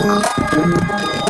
頑張れ。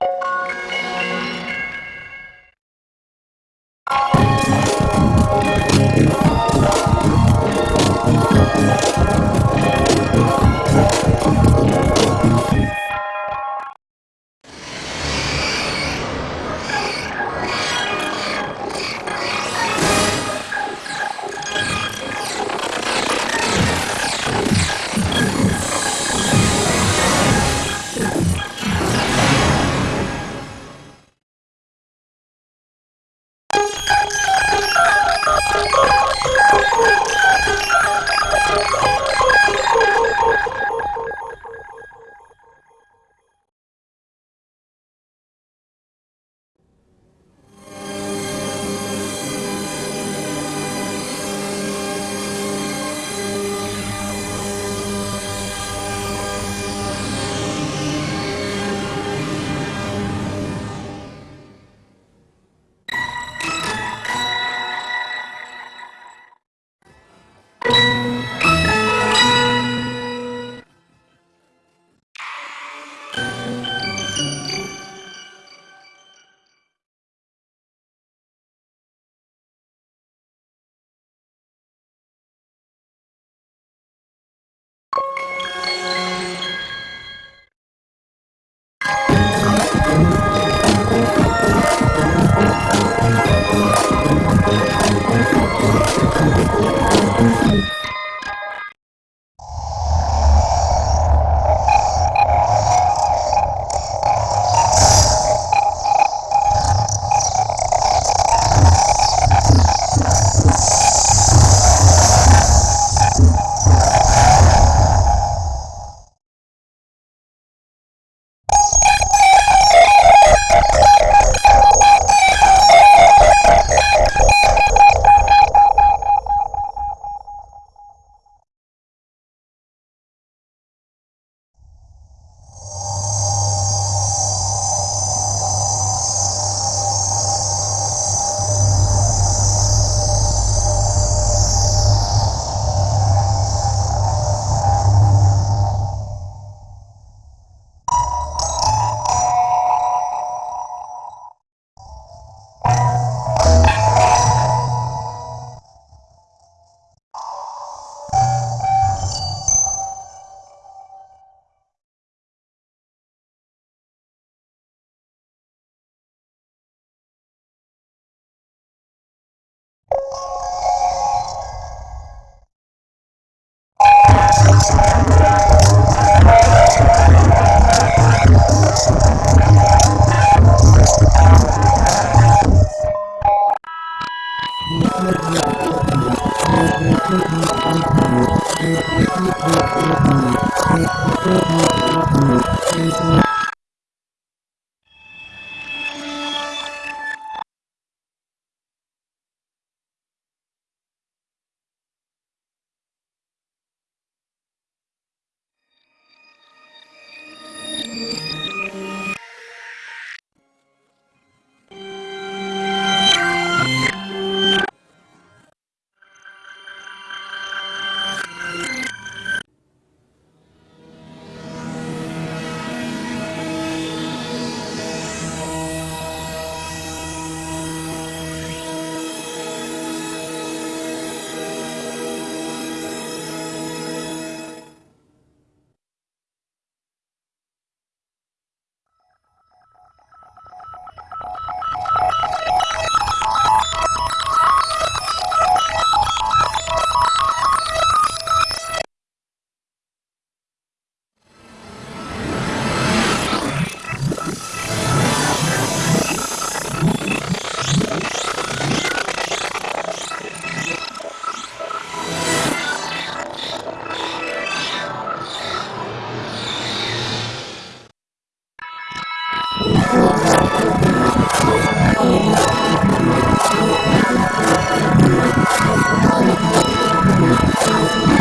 you Thank you. Thank you.